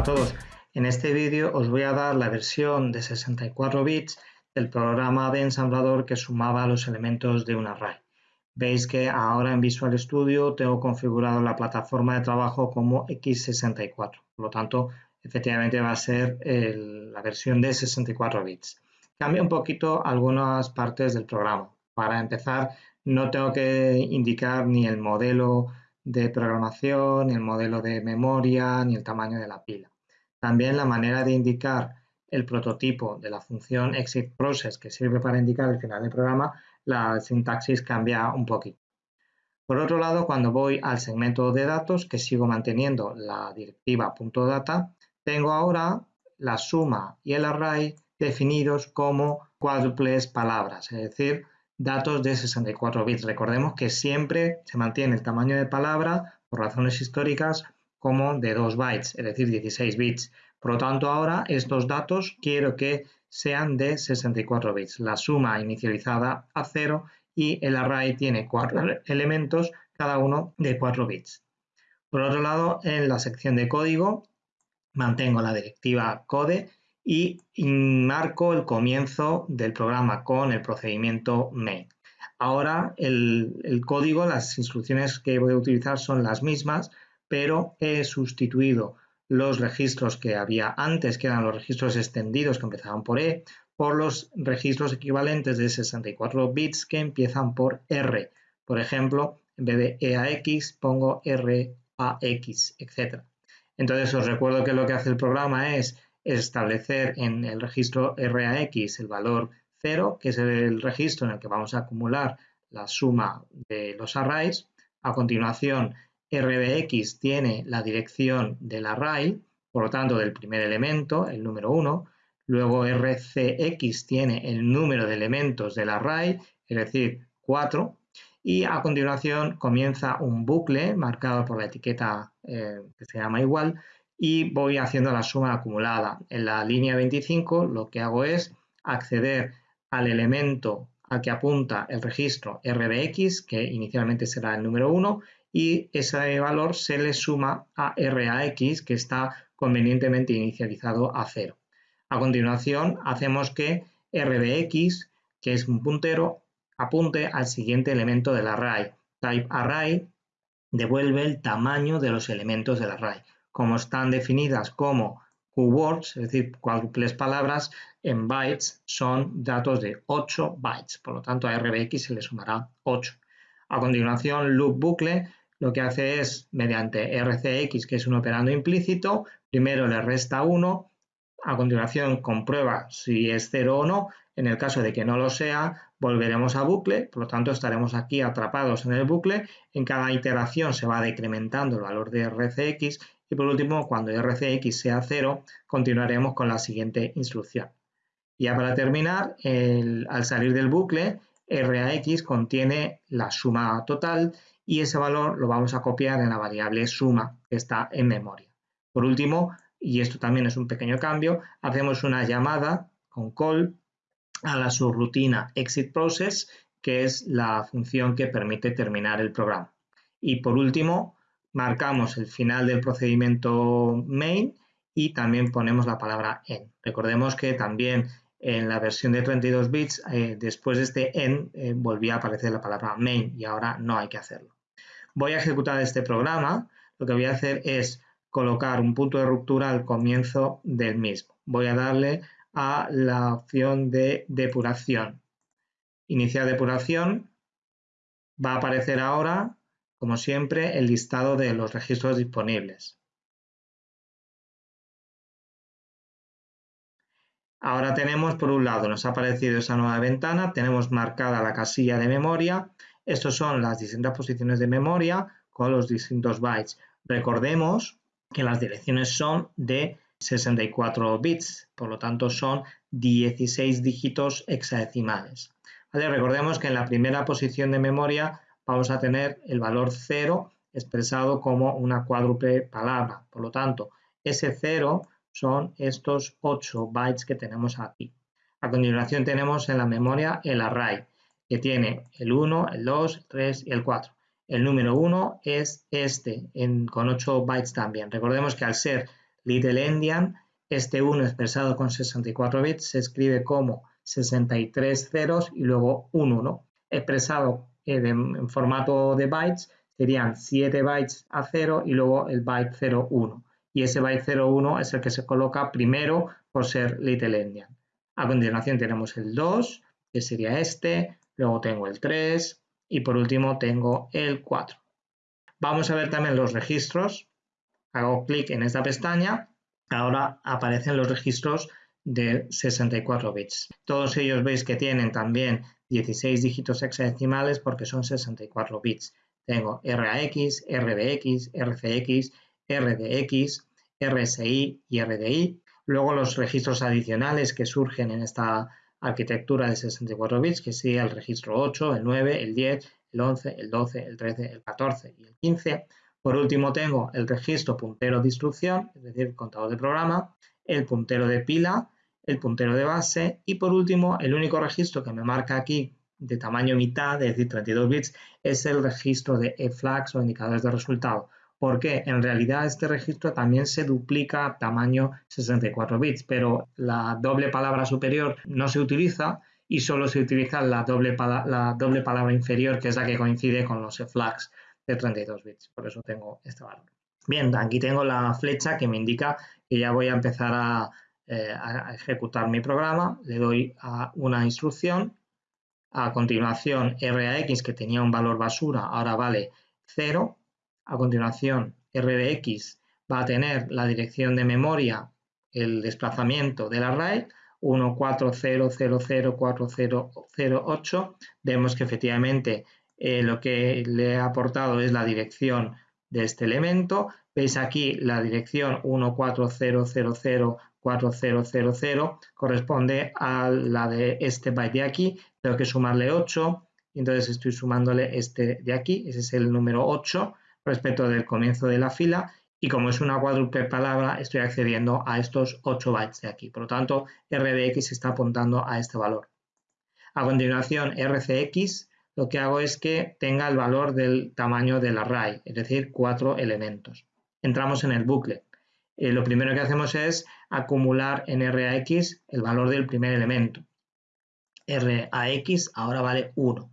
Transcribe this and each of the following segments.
a todos. En este vídeo os voy a dar la versión de 64 bits del programa de ensamblador que sumaba los elementos de un array. Veis que ahora en Visual Studio tengo configurado la plataforma de trabajo como x64. Por lo tanto, efectivamente va a ser la versión de 64 bits. Cambia un poquito algunas partes del programa. Para empezar, no tengo que indicar ni el modelo de programación, ni el modelo de memoria, ni el tamaño de la pila. También la manera de indicar el prototipo de la función exit process que sirve para indicar el final del programa, la sintaxis cambia un poquito. Por otro lado, cuando voy al segmento de datos, que sigo manteniendo la directiva .data, tengo ahora la suma y el array definidos como cuádruples palabras, es decir, datos de 64 bits. Recordemos que siempre se mantiene el tamaño de palabra, por razones históricas, como de 2 bytes, es decir, 16 bits. Por lo tanto, ahora estos datos quiero que sean de 64 bits. La suma inicializada a 0 y el array tiene cuatro elementos, cada uno de 4 bits. Por otro lado, en la sección de código mantengo la directiva code y marco el comienzo del programa con el procedimiento main. Ahora el, código, las instrucciones que voy a utilizar son las mismas, pero he sustituido los registros que había antes, que eran los registros extendidos que empezaban por E, por los registros equivalentes de 64 bits que empiezan por R. Por ejemplo, en vez de EAX pongo RAX, etc. Entonces os recuerdo que lo que hace el programa es establecer en el registro RAX el valor 0, que es el registro en el que vamos a acumular la suma de los arrays. A continuación, RBX tiene la dirección del array, por lo tanto del primer elemento, el número 1. Luego RCX tiene el número de elementos del array, es decir, 4. Y a continuación comienza un bucle marcado por la etiqueta eh, que se llama igual, y voy haciendo la suma acumulada. En la línea 25 lo que hago es acceder al elemento al que apunta el registro RBX, que inicialmente será el número 1, y ese valor se le suma a RAX, que está convenientemente inicializado a 0. A continuación, hacemos que RBX, que es un puntero, apunte al siguiente elemento del array. Type array devuelve el tamaño de los elementos del array como están definidas como keywords, es decir, cuádruples palabras, en bytes son datos de 8 bytes. Por lo tanto, a RBX se le sumará 8. A continuación, loop bucle lo que hace es, mediante RCX, que es un operando implícito, primero le resta 1, a continuación comprueba si es 0 o no. En el caso de que no lo sea, volveremos a bucle, por lo tanto estaremos aquí atrapados en el bucle. En cada iteración se va decrementando el valor de RCX y por último, cuando RCX sea 0, continuaremos con la siguiente instrucción. Ya para terminar, al salir del bucle, RAX contiene la suma total y ese valor lo vamos a copiar en la variable suma que está en memoria. Por último, y esto también es un pequeño cambio, hacemos una llamada con call a la subrutina exit process, que es la función que permite terminar el programa. Y por último, marcamos el final del procedimiento main y también ponemos la palabra en. Recordemos que también en la versión de 32 bits, eh, después de este en, eh, volvía a aparecer la palabra main y ahora no hay que hacerlo. Voy a ejecutar este programa. Lo que voy a hacer es colocar un punto de ruptura al comienzo del mismo. Voy a darle a la opción de depuración. Iniciar depuración. Va a aparecer ahora como siempre, el listado de los registros disponibles. Ahora tenemos, por un lado, nos ha aparecido esa nueva ventana, tenemos marcada la casilla de memoria. Estos son las distintas posiciones de memoria con los distintos bytes. Recordemos que las direcciones son de 64 bits, por lo tanto son 16 dígitos hexadecimales. recordemos que en la primera posición de memoria vamos a tener el valor 0 expresado como una cuádruple palabra. Por lo tanto, ese 0 son estos 8 bytes que tenemos aquí. A continuación tenemos en la memoria el array, que tiene el 1, el 2, el 3 y el 4. El número 1 es este, con 8 bytes también. Recordemos que al ser Little Endian, este 1 expresado con 64 bits se escribe como 63 ceros y luego un 1. Expresado en formato de bytes serían 7 bytes a 0 y luego el byte 01. Y ese byte 01 es el que se coloca primero por ser Little Endian. A continuación tenemos el 2, que sería este, luego tengo el 3 y por último tengo el 4. Vamos a ver también los registros. Hago clic en esta pestaña. Ahora aparecen los registros de 64 bits. Todos ellos veis que tienen también 16 dígitos hexadecimales porque son 64 bits. Tengo RAX, RBX, RCX, RDX, RSI y RDI. Luego los registros adicionales que surgen en esta arquitectura de 64 bits, que sería el registro 8, el 9, el 10, el 11, el 12, el 13, el 14 y el 15. Por último tengo el registro puntero de instrucción, es decir, el contador de programa, el puntero de pila, el puntero de base y por último el único registro que me marca aquí de tamaño mitad, es decir, 32 bits, es el registro de e-flags o indicadores de resultado. Porque en realidad este registro también se duplica a tamaño 64 bits, pero la doble palabra superior no se utiliza y solo se utiliza la doble, la doble palabra inferior, que es la que coincide con los e-flags de 32 bits. Por eso tengo este valor. Bien, aquí tengo la flecha que me indica que ya voy a empezar eh, a, ejecutar mi programa. Le doy a una instrucción. A continuación, RAX, que tenía un valor basura, ahora vale 0. A continuación, RBX va a tener la dirección de memoria, el desplazamiento del array, 140004008. Vemos que efectivamente eh, lo que le he aportado es la dirección de este elemento. Veis aquí la dirección 140004000 corresponde a la de este byte de aquí. Tengo que sumarle 8, entonces estoy sumándole este de aquí, ese es el número 8 respecto del comienzo de la fila y como es una cuádruple palabra estoy accediendo a estos 8 bytes de aquí. Por lo tanto, RBX está apuntando a este valor. A continuación, RCX lo que hago es que tenga el valor del tamaño del array, es decir, cuatro elementos. Entramos en el bucle. Eh, lo primero que hacemos es acumular en RAX el valor del primer elemento. RAX ahora vale 1.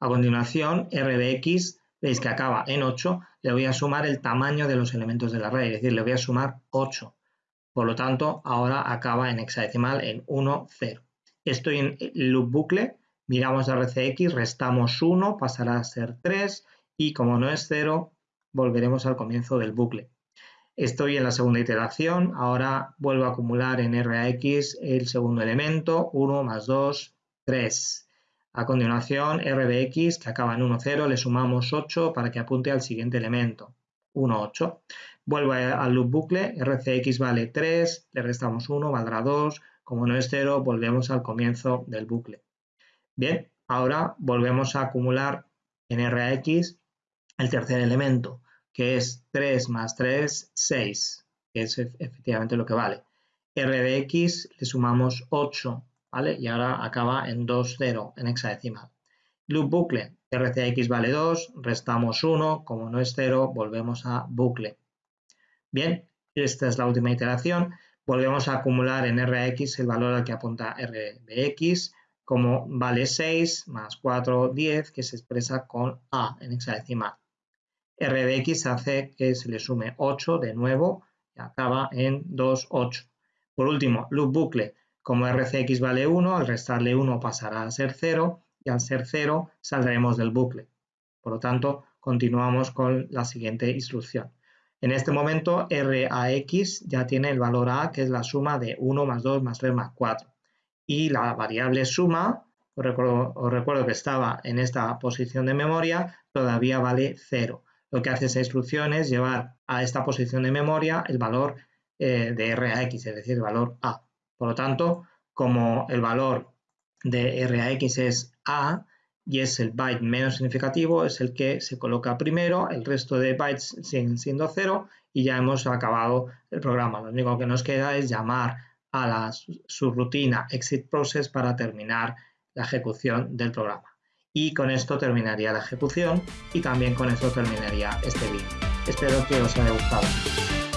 A continuación, RBX, veis que acaba en 8, le voy a sumar el tamaño de los elementos del array, es decir, le voy a sumar 8. Por lo tanto, ahora acaba en hexadecimal en 1, 0. Estoy en loop bucle, Miramos RCX, restamos 1, pasará a ser 3 y como no es 0, volveremos al comienzo del bucle. Estoy en la segunda iteración, ahora vuelvo a acumular en RAX el segundo elemento, 1 más 2, 3. A continuación, RBX, que acaba en 1, 0, le sumamos 8 para que apunte al siguiente elemento, 1, 8. Vuelvo al loop bucle, RCX vale 3, le restamos 1, valdrá 2, como no es 0, volvemos al comienzo del bucle. Bien, ahora volvemos a acumular en RAX el tercer elemento, que es 3 más 3, 6, que es efectivamente lo que vale. RBX le sumamos 8, ¿vale? Y ahora acaba en 2, 0 en hexadecimal. Loop bucle, RCX vale 2, restamos 1, como no es 0, volvemos a bucle. Bien, esta es la última iteración. Volvemos a acumular en RX el valor al que apunta RBX, como vale 6 más 4, 10, que se expresa con A en hexadecimal. RBX hace que se le sume 8 de nuevo y acaba en 2, 8. Por último, loop bucle, como RCX vale 1, al restarle 1 pasará a ser 0 y al ser 0 saldremos del bucle. Por lo tanto, continuamos con la siguiente instrucción. En este momento, RAX ya tiene el valor A, que es la suma de 1 más 2 más 3 más 4 y la variable suma, os recuerdo, que estaba en esta posición de memoria, todavía vale 0. Lo que hace esa instrucción es llevar a esta posición de memoria el valor eh, de RAX, es decir, el valor A. Por lo tanto, como el valor de RAX es A y es el byte menos significativo, es el que se coloca primero, el resto de bytes siguen siendo 0 y ya hemos acabado el programa. Lo único que nos queda es llamar a la subrutina exit process para terminar la ejecución del programa. Y con esto terminaría la ejecución y también con esto terminaría este vídeo. Espero que os haya gustado.